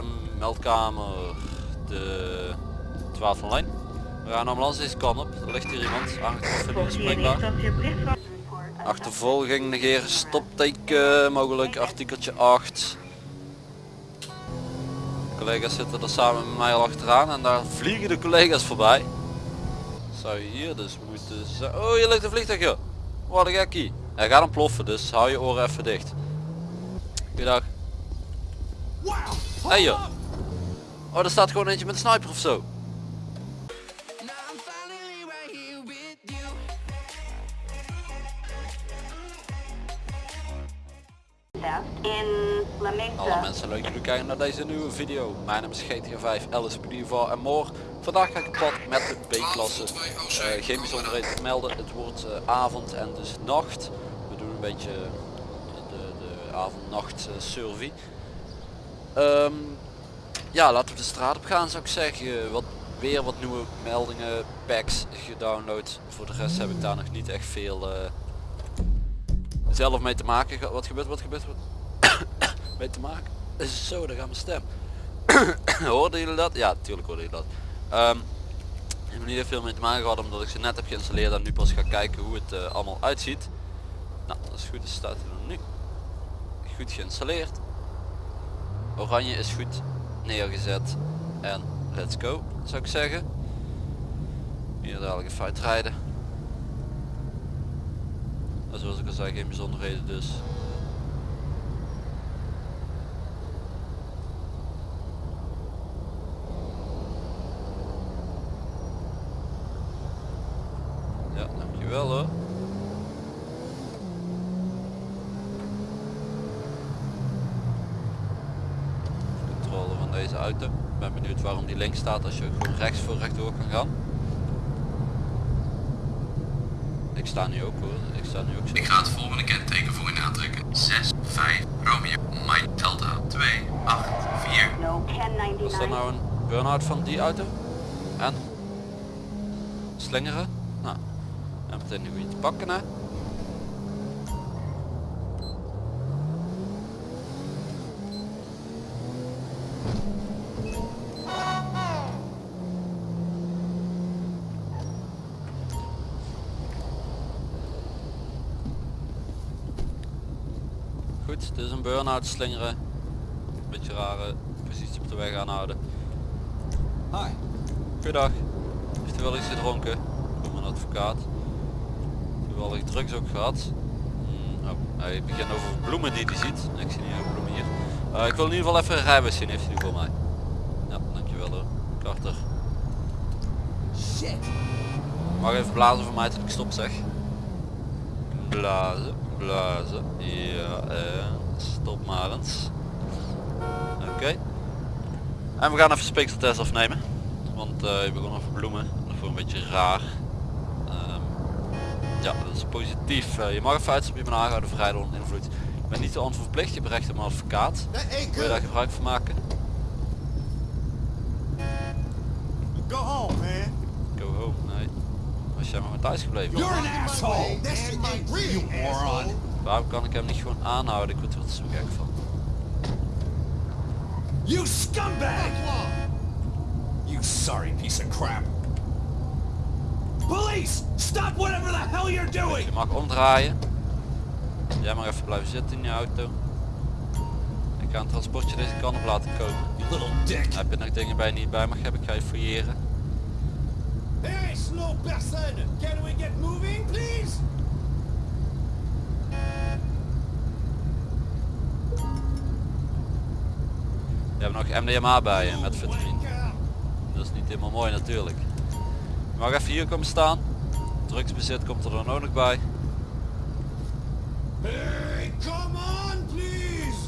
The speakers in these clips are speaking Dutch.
ehm, meldkamer de 12 van lijn. We gaan ambulance deze kant op. Er ligt hier iemand aangetroffen. Achtervolging negeren stopteken mogelijk artikeltje 8. Collega's zitten er samen met mij al achteraan en daar vliegen de collega's voorbij. Zou je hier dus moeten zijn. Oh hier ligt een vliegtuig joh. Wat een gekkie. Hij gaat ontploffen dus hou je oren even dicht. Goeiedag. Hey joh. Oh er staat gewoon eentje met een sniper of zo. Alle mensen leuk jullie kijken naar deze nieuwe video. Mijn naam is GTA 5 LSPD voor en more. Vandaag ga ik op pad met de B-klasse. Eh, geen bijzonderheden te melden. Het wordt eh, avond en dus nacht. We doen een beetje de, de avond-nacht eh, survey. Ehm, ja, laten we de straat op gaan zou ik zeggen. Wat, weer wat nieuwe meldingen, packs gedownload. Voor de rest heb ik daar nog niet echt veel eh, zelf mee te maken. Wat gebeurt, wat gebeurt, wat mee te maken. Zo, daar gaat mijn stem. hoorden jullie dat? Ja, natuurlijk hoorden jullie dat. Ehm, ik heb niet veel mee te maken gehad omdat ik ze net heb geïnstalleerd en nu pas ga kijken hoe het eh, allemaal uitziet. Nou, dat is goed, dus staat er nu. Goed geïnstalleerd. Oranje is goed neergezet. En let's go, zou ik zeggen. Hier dadelijk even uitrijden. En zoals ik al zei, geen bijzonderheden dus. Ja, dankjewel hoor. Controle van deze auto. Ik ben benieuwd waarom die links staat als je gewoon rechts voor rechtdoor kan gaan. Ik sta nu ook hoor. Ik sta nu ook zo. Ik ga het volgende kenteken voor u aantrekken. 6, 5, Romeo, Mike, Delta, 2, 8, 4. No, Was dat 1099. nou een burn-out van die auto? En? Slingeren? Nou. En meteen een goede te pakken hè. Dit is een burn-out slingeren. Beetje rare positie op de weg aanhouden. Hi. Goedendag. Heeft u wel iets gedronken? Ik ben een advocaat. Toevallig drugs ook gehad. Oh, hij begint over bloemen die hij ziet. Ik zie niet heel bloemen hier. Eh, ik wil in ieder geval even een rijbewijs zien. Heeft u die voor mij? Ja, dankjewel hoor. Carter. Shit. Mag even blazen voor mij tot ik stop zeg. Blazen, blazen. Ja, en stop maar. Oké. En we gaan even speekseltest afnemen. Want eh je begon over bloemen. Dat vond ik een beetje raar. Ehm, ja, dat is positief. Eh, je mag even je bent aangehouden vrijheid onder invloed. Je bent niet te onverplicht, je berecht een advocaat. Wil je daar gebruik van maken? Go home, man. Go home, nee. Was jij maar met thuis gebleven? You're an asshole. You moron. Waarom kan ik hem niet gewoon aanhouden? Ik word er zo gek van. You scumbag. You sorry piece of crap. Police, stop whatever the hell you're doing. Je mag omdraaien. Jij mag even blijven zitten in je auto. Ik ga een transportje deze kant op laten komen. You little dick. Heb je nog dingen bij je niet bij mag hebben, ik ga je fouilleren. Hey, slow person. Can we get moving, please? Je hebt nog MDMA bij je met vitamine. Dat is niet helemaal mooi natuurlijk. Je mag even hier komen staan. Drugsbezit komt er dan ook nog bij. Hey, come on, please.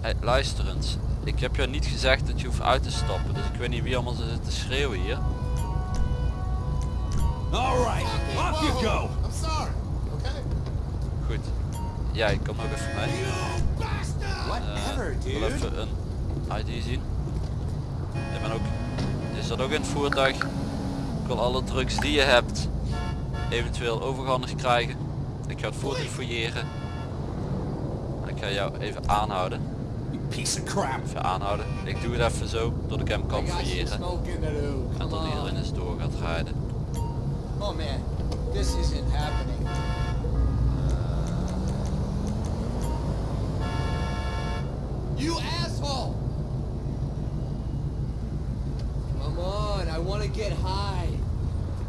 Hey, luister eens. Ik heb jou niet gezegd dat je hoeft uit te stappen, dus ik weet niet wie allemaal zit te schreeuwen hier. All right, off you go. I'm sorry. Okay. Goed. Jij kom ook even mee. Eh, even een ID zien. Je bent ook, je zat ook in het voertuig. Ik wil alle drugs die je hebt eventueel overgehandigd krijgen. Ik ga het voertuig fouilleren. En ik ga jou even aanhouden. Piece of crap. Even aanhouden. Ik doe het even zo, dat ik hem kan fouilleren. En dat iedereen eens door gaat rijden. Oh man, this isn't happening. You asshole! Come on, I want to get high.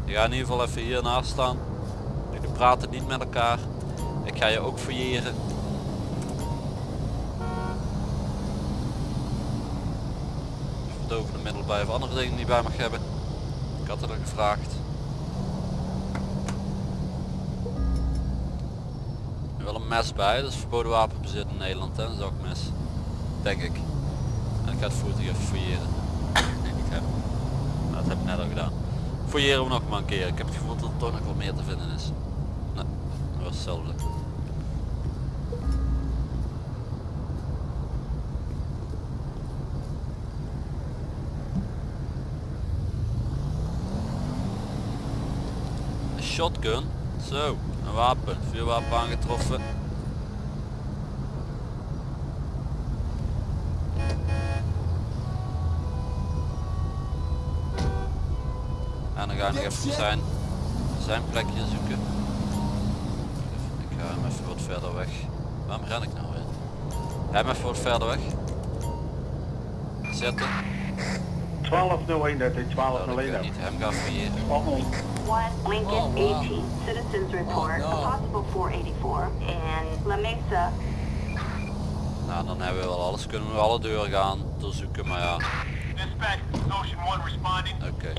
Je gaat in ieder geval even hier naast staan. Jullie praten niet met elkaar. Ik ga je ook fouilleren. Verdovende middel bij of andere dingen die bij mag hebben. Ik had het er gevraagd. Er wel een mes bij, dat is verboden wapenbezit in Nederland, hè? een zakmes. Denk ik. En ik ga het voertuig even fouilleren. hem. Maar dat heb ik net al gedaan. Fouilleren we nog maar een keer. Ik heb het gevoel dat er toch nog wel meer te vinden is. Nee, dat was hetzelfde. Een shotgun. Zo, een wapen. Vuurwapen aangetroffen. Ga nog even zijn, zijn plekje zoeken. Ik ga hem even wat verder weg. Waarom ren ik nou weer? Ga hem even wat verder weg. Zetten. 1201, dat is Dat ik 1201. niet hem ga fouilleren. Lincoln Oh, wow. 18. Citizens report no. a possible 484 in La Mesa. Nou dan hebben we wel alles. Kunnen we alle deuren gaan doorzoeken, maar ja. Dispatch, Ocean 1 responding. Oké.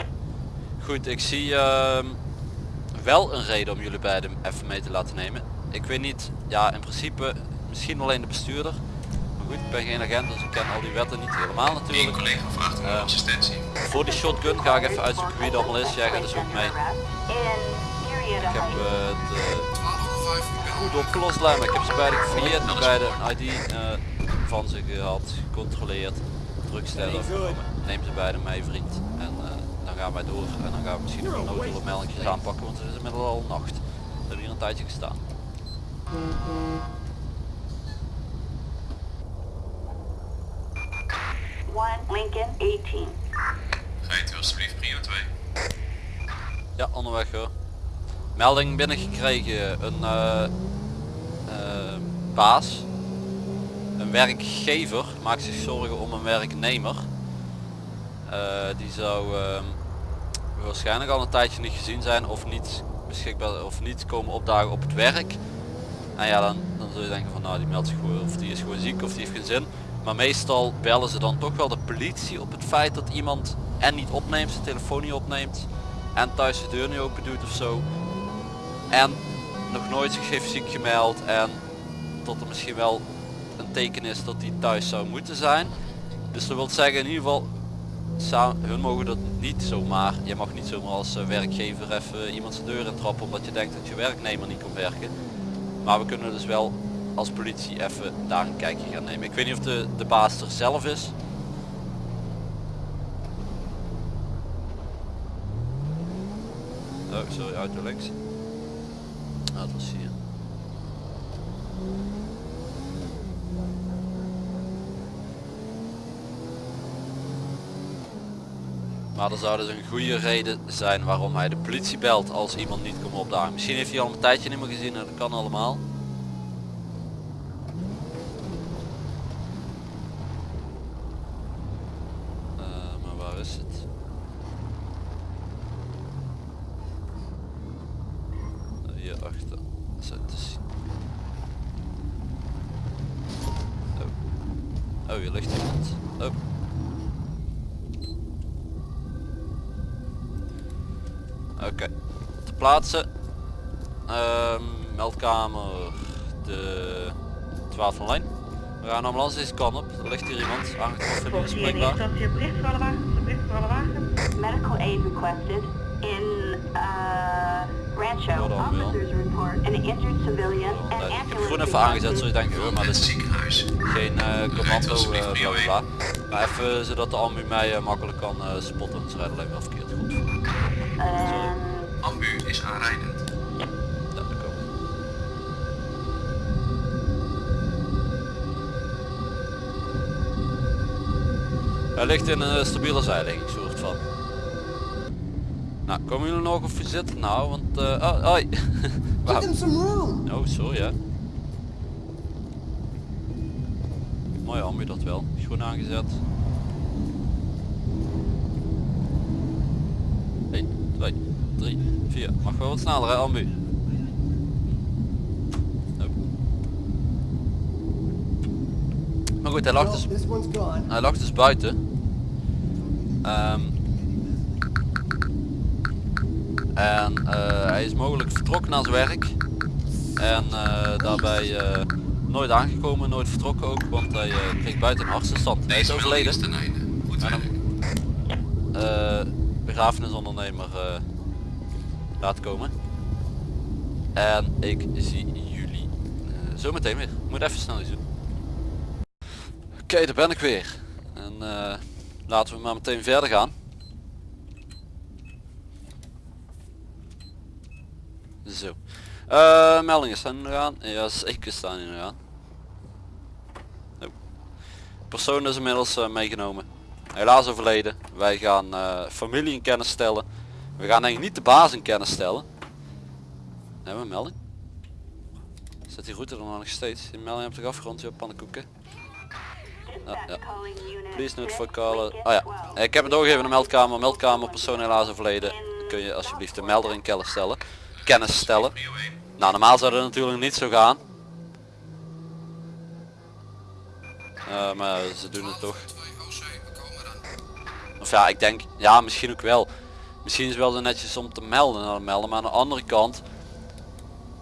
Goed, ik zie ehm, wel een reden om jullie beiden even mee te laten nemen. Ik weet niet, ja in principe misschien alleen de bestuurder. Maar goed, ik ben geen agent dus ik ken al die wetten niet helemaal natuurlijk. collega vraagt om Eh, assistentie. Voor die shotgun ga ik even uitzoeken wie het allemaal is. Jij gaat dus ook mee. Ik heb eh, eh, 1205 goed opgelost lijm. Ik heb ze beide gefouilleerd, beide een ID eh, van ze gehad, gecontroleerd, afgenomen. Neem ze beide mee vriend. En eh, gaan wij door en dan gaan we misschien nog een meldingjes aanpakken, want het is inmiddels al nacht. We hebben hier een tijdje gestaan. One Lincoln 18. Rijdt u alstublieft prio 2. Ja, onderweg hoor. Melding binnengekregen. Een eh, eh, baas, een werkgever, maakt zich zorgen om een werknemer. Eh, die zou ehm, waarschijnlijk al een tijdje niet gezien zijn of niet beschikbaar of niet komen opdagen op het werk. En ja, dan, dan zul je denken van nou die meldt zich gewoon of die is gewoon ziek of die heeft geen zin. Maar meestal bellen ze dan toch wel de politie op het feit dat iemand en niet opneemt, zijn telefoon niet opneemt en thuis de deur niet open doet of zo. En nog nooit zich heeft ziek gemeld en tot er misschien wel een teken is dat hij thuis zou moeten zijn. Dus dat wil zeggen in ieder geval, hun mogen dat niet zomaar, je mag niet zomaar als eh, werkgever even iemand zijn deur intrappen omdat je denkt dat je werknemer niet kan werken. Maar we kunnen dus wel als politie even daar een kijkje gaan nemen. Ik weet niet of de, de baas er zelf is. Oh, sorry, auto links. Ah, hier. Maar er zou dus een goede reden zijn waarom hij de politie belt als iemand niet komt opdagen. Misschien heeft hij al een tijdje niet meer gezien en dat kan allemaal. Eh, maar waar is het? Eh, Hier achter. Zo te zien. Oh. Oh, hier ligt iemand. Oh. Oké, te plaatsen. Ehm, meldkamer de 12 van lijn. We gaan ambulance deze kant op. Er ligt hier iemand aangetroffen in de dat wagens. Medical aid requested in uh, Rancho. Officers report an injured civilian and Nee, ik heb ambulance groen even aangezet, zodat je denkt, oh, maar dit is ziekenhuis. geen eh, commando prio bla bla. Maar even zodat de ambu mij eh, makkelijk kan spotten. Het rijdt alleen wel verkeerd goed. And Ambu is aanrijdend. Dat komt. Hij ligt in een stabiele zijligging, soort van. Nou, komen jullie nog of je zit? Nou, want... eh oh, hoi. Wauw. Give him some room. Oh, sorry hè. Mooi ambu dat wel. Groen aangezet. 1, 2, 3, 4. Mag wel wat sneller hè ambu. Maar goed, hij lag dus, hij lag dus buiten. Ehm, en eh, hij is mogelijk vertrokken naar zijn werk. En eh, daarbij eh, nooit aangekomen, nooit vertrokken ook, want hij eh, kreeg buiten een hartstilstand. Hij is overleden. En eh begrafenisondernemer laten komen. En ik zie jullie eh, zo meteen weer. Moet even snel iets doen. Oké, daar ben ik weer. En eh, laten we maar meteen verder gaan. Zo. Eh, meldingen staan er. Ja, zeker staan er aan. Oh. Persoon is inmiddels meegenomen. Helaas overleden. Wij gaan familie in kennis stellen. We gaan eigenlijk niet de baas in kennis stellen. Hebben we een melding? Zit die route er nog steeds? Die melding heb ik afgerond, joh, pannenkoeken. Ja, ja. Please note for callen. Oh ja, ik heb het doorgegeven aan de meldkamer. Meldkamer, persoon helaas overleden. Kun je alsjeblieft de melder in kennis stellen. Kennis stellen. Nou, normaal zou dat natuurlijk niet zo gaan. Eh, maar ze doen het toch. Of ja, ik denk, ja misschien ook wel. Misschien is het wel zo netjes om te melden naar de melder, maar aan de andere kant,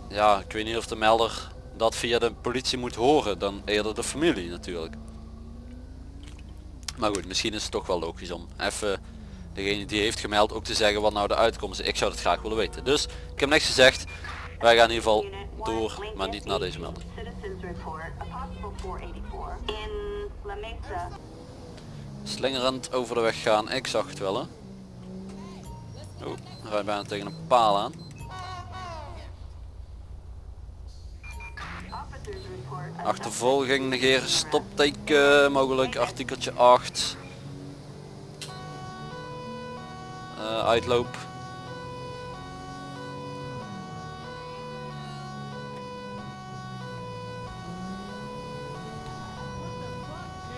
ja, ik weet niet of de melder dat via de politie moet horen, dan eerder de familie natuurlijk. Maar goed, misschien is het toch wel logisch om even degene die heeft gemeld ook te zeggen wat nou de uitkomst is. Ik zou het graag willen weten. Dus ik heb niks gezegd. Wij gaan in ieder geval door, maar niet naar deze melding. Citizens report a possible 484 in La Mesa. Slingerend over de weg gaan, ik zag het wel hè. Oh, rijd bijna tegen een paal aan. Achtervolging negeren stopteken, mogelijk artikeltje 8. Eh, uitloop.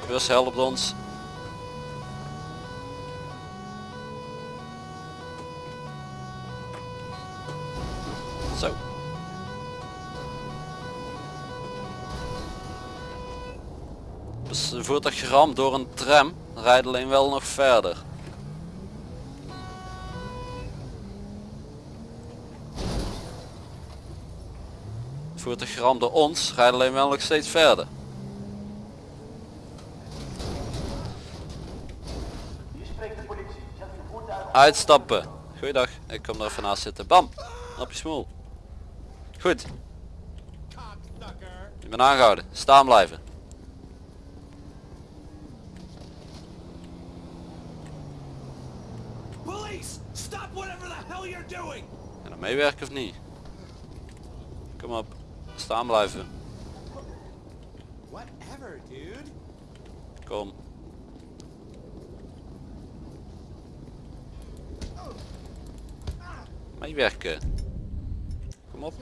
Bus helpt ons. Zo. Dus een voertuig geramd door een tram rijdt alleen wel nog verder. Het voertuig geramd door ons rijdt alleen wel nog steeds verder. Uitstappen. Goeiedag, ik kom er even naast zitten. Bam, op je smoel. Goed, ik ben aangehouden. Staan blijven. Police! Stop whatever the hell you're doing! En dan meewerken of niet? Kom op. Staan blijven. Whatever, dude. Kom. Meewerken. Op!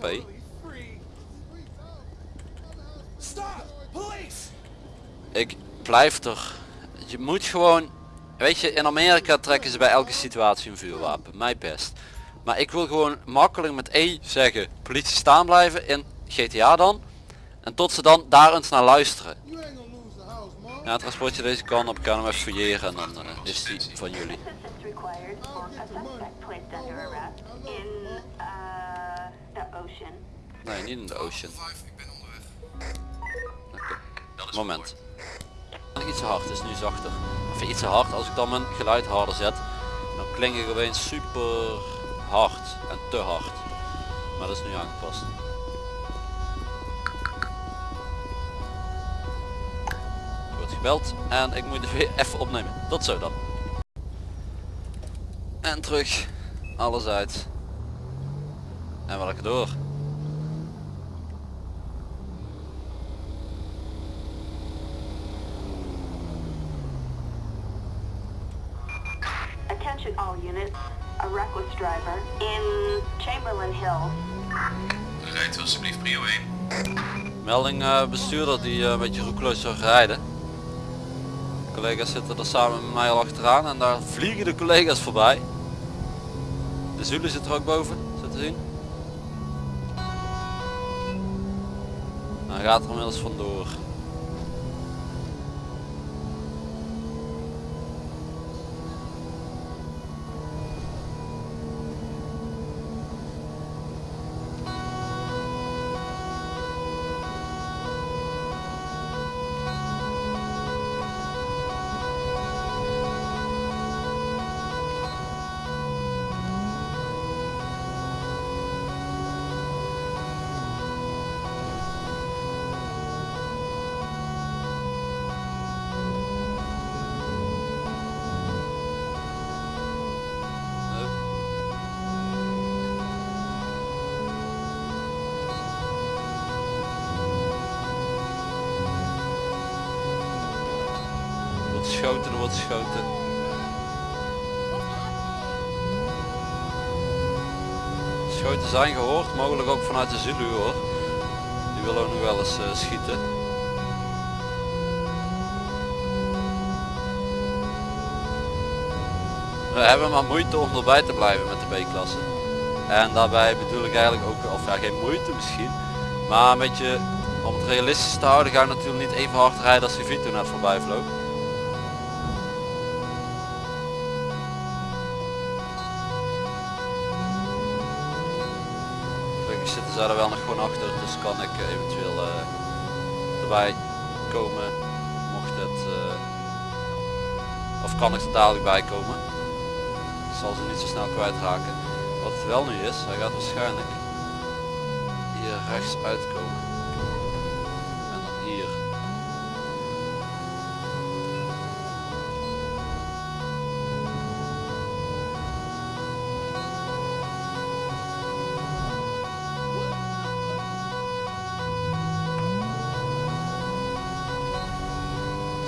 Police! Ik blijf er. Je moet gewoon... Weet je, in Amerika trekken ze bij elke situatie een vuurwapen. Mij best. Maar ik wil gewoon makkelijk met E zeggen. Politie staan blijven in GTA dan. En tot ze dan daar eens naar luisteren. Ja, transportje deze kant op. Kan hem even fouilleren en dan eh, is die van jullie. Nee, niet in de ocean. Is Moment. Iets te hard, het is nu zachter. Of iets te hard, als ik dan mijn geluid harder zet, dan klink ik opeens super hard en te hard. Maar dat is nu aangepast. Wordt gebeld en ik moet het weer even opnemen. Tot zo dan. En terug. Alles uit. En welke door. Chamberlain Hills. Rijdt u alsjeblieft prio 1. Melding eh, bestuurder die eh, een beetje roekeloos zou rijden. Collega's zitten er samen met mij al achteraan en daar vliegen de collega's voorbij. De Zulu zit er ook boven, zo te zien. Hij gaat er inmiddels vandoor. Geschoten, er wordt geschoten. Schoten zijn gehoord, mogelijk ook vanuit de Zulu hoor. Die willen ook nog wel eens eh, schieten. We hebben maar moeite om erbij te blijven met de B-klasse. En daarbij bedoel ik eigenlijk ook, of ja geen moeite misschien, maar een beetje om het realistisch te houden ga ik natuurlijk niet even hard rijden als die Vito net voorbij vloog. Gelukkig zitten zij er wel nog gewoon achter, dus kan ik eh, eventueel eh, erbij komen mocht het, eh, of kan ik er dadelijk bij komen. Ik zal ze niet zo snel kwijtraken. Wat het wel nu is, hij gaat waarschijnlijk hier rechts uitkomen.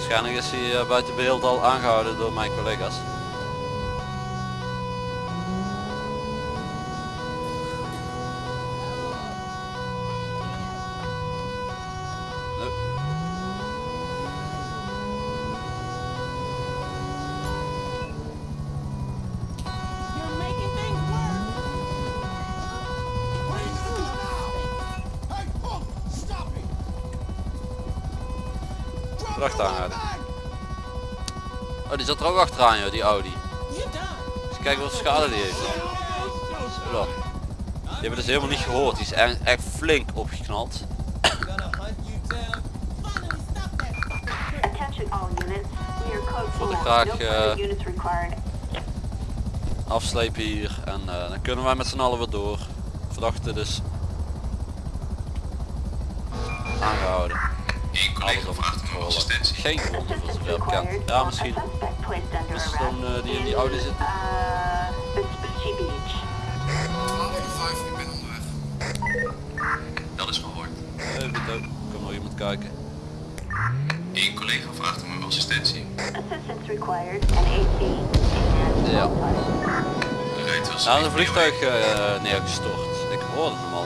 Waarschijnlijk is hij eh, buiten beeld al aangehouden door mijn collega's. Oh, die zat er ook achteraan joh, die Audi. Eens kijken wat schade die heeft. Zo. Die hebben dus helemaal niet gehoord. Die is echt, echt flink opgeknald. Wilde full. graag, required. Afslepen hier en eh, dan kunnen wij met z'n allen weer door. Verdachte dus aangehouden. Eén collega vraagt om assistentie. Geen gewonden zover bekend. required. Ja misschien. Is arrest dan, eh, die in die Audi zit? Uh, Vespucci Beach. 12 ik ben onderweg. Dat is gehoord. Even goed, kom nog iemand kijken. Eén collega vraagt om uw assistentie. Assistance required. An AC Ja. Rijdt alsjeblieft Nou, een vliegtuig 1. eh, neergestort. Ik hoorde hem al.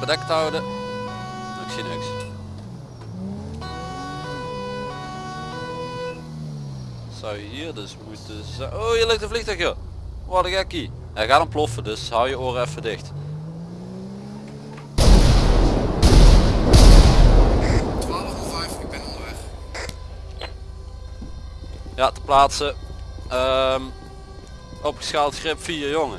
Bedekt houden. Ik zie niks. Zou je hier dus moeten zijn. Oh, hier ligt een vliegtuig joh. Wat een gekkie. Hij gaat ontploffen, dus hou je oren even dicht. 1205, ik ben onderweg. Ja, te plaatsen. Ehm opgeschaald grip 4 jongen.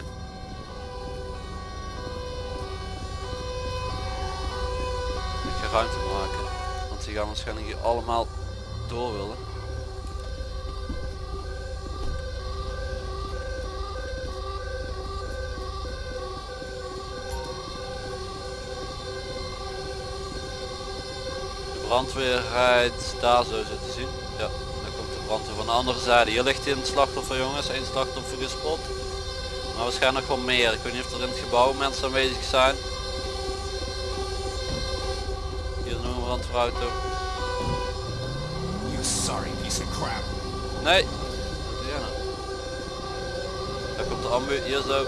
Ruimte maken. Want die gaan waarschijnlijk hier allemaal door willen. De brandweer rijdt daar zo zo te zien. Ja, dan komt de brandweer van de andere zijde. Hier ligt een slachtoffer jongens, één slachtoffer gespot. Maar waarschijnlijk wel meer. Ik weet niet of er in het gebouw mensen aanwezig zijn. Nog een brandweerauto. You sorry piece of crap. Nee. Jij nou? Daar komt de ambu, hier zo.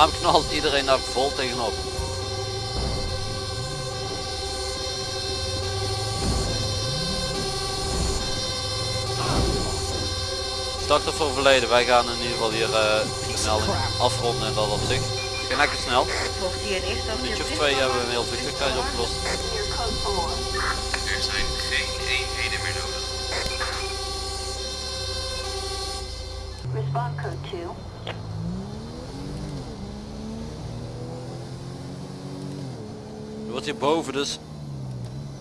Waarom knalt iedereen daar vol tegenop? Slachtoffer overleden. Wij gaan in ieder geval hier eh, de melding afronden in dat opzicht. Het ging lekker snel. Een minuutje of twee hebben we een heel vliegtuigreis opgelost. Clear code 4. Er zijn geen eenheden meer nodig. Respond code 2. Er wordt hierboven dus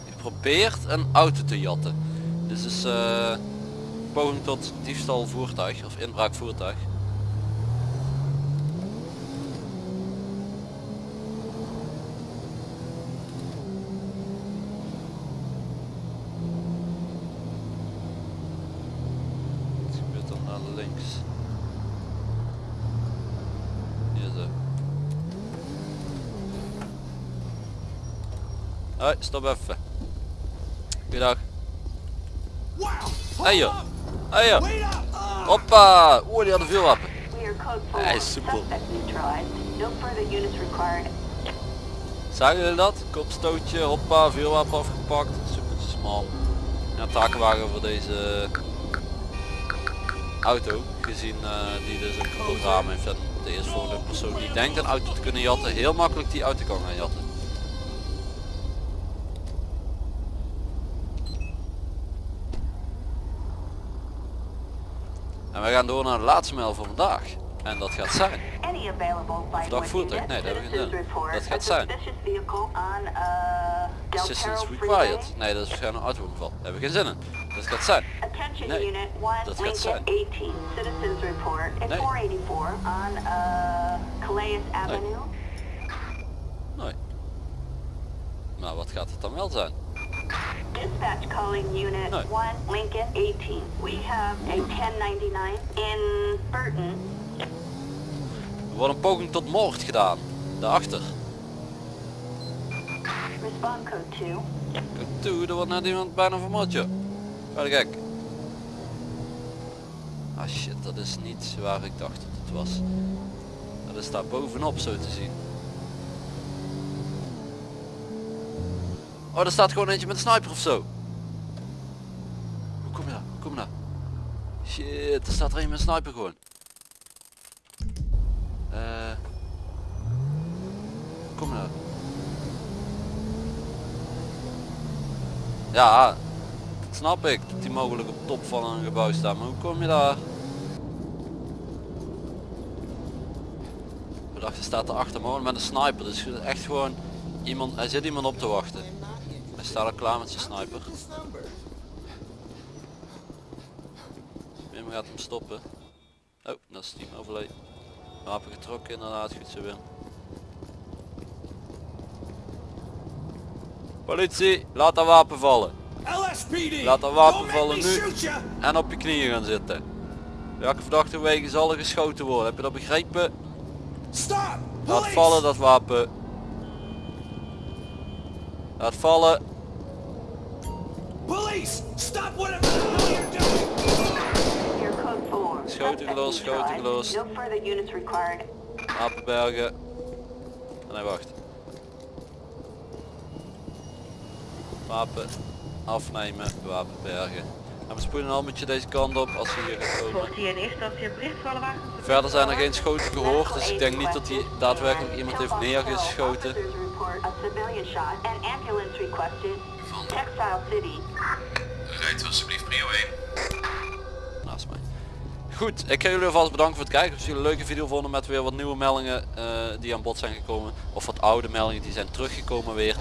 geprobeerd een auto te jatten. Dit is eh poging tot diefstal voertuig of inbraak voertuig. Wat gebeurt dan naar links? Hier zo. Hoi, stop even. Goeiedag. Wow! Hey joh. Hey joh. Hoppa. Oeh, die hadden veel wapen. Clear code 4. Hij soepel. Zagen jullie dat? Kopstootje, hoppa, vuurwapen afgepakt. Super smal. Ja, takenwagen voor deze auto. Gezien eh, die dus een kapot raam heeft. En de persoon die denkt een auto te kunnen jatten, heel makkelijk die auto kan gaan jatten. En we gaan door naar de laatste mail van vandaag. En dat gaat zijn. Verdacht voertuig? Nee, dat heb ik niet gedaan. Dat gaat zijn. Uh, Assistance Perro required. Nee, dat is waarschijnlijk een autoongeval. Daar heb ik geen zin in. Dat gaat zijn. Nee, unit 1, dat gaat zijn. 18. Citizens report at Nee. 484 on uh. Nee. Maar wat gaat het dan wel zijn? Dispatch calling unit Nee. 1, Lincoln 18. We have a 1099 in Burton. Er wordt een poging tot moord gedaan. Daarachter. Respond code 2. Kijk toe, er wordt net iemand bijna vermoord joh. Ga de gek. Ah shit, dat is niet waar ik dacht dat het was. Dat is daar bovenop zo te zien. Oh, er staat gewoon eentje met een sniper of zo. Hoe kom je daar? Hoe kom je daar? Shit, er staat er een met een sniper gewoon. Eh. kom daar? Ja, dat snap ik. Dat die mogelijk op top van een gebouw staan. Maar hoe kom je daar? Ik dacht, er staat er achter me met een sniper. Dus echt gewoon iemand, hij zit iemand op te wachten. Hij staat al klaar met zijn sniper. Wim gaat hem stoppen. Oh, dat is team overleed. Wapen getrokken inderdaad, goed zo Wim. Politie, laat dat wapen vallen. LSPD! Laat dat wapen vallen nu. En op je knieën gaan zitten. Welke verdachte wegen zal er geschoten worden? Heb je dat begrepen? Stop! Laat vallen dat wapen. Laat vallen. Police! Stop whatever you're doing! Code 4. Schoten schoten gelost. No further units required. Wapenbergen. En hij wacht. Wapen afnemen, wapen bergen. En we spoelen al met je deze kant op als je hier gaat komen. Verder zijn er geen schoten gehoord, dus ik denk niet dat hij daadwerkelijk iemand heeft neergeschoten. Textile City. rijdt alsjeblieft prio 1. naast mij. Goed, ik ga jullie alvast bedanken voor het kijken. Als jullie een leuke video vonden met weer wat nieuwe meldingen eh, die aan bod zijn gekomen. Of wat oude meldingen die zijn teruggekomen weer.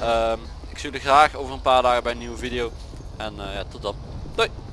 Ehm, ik zie jullie graag over een paar dagen bij een nieuwe video. En eh, ja, tot dan. Doei!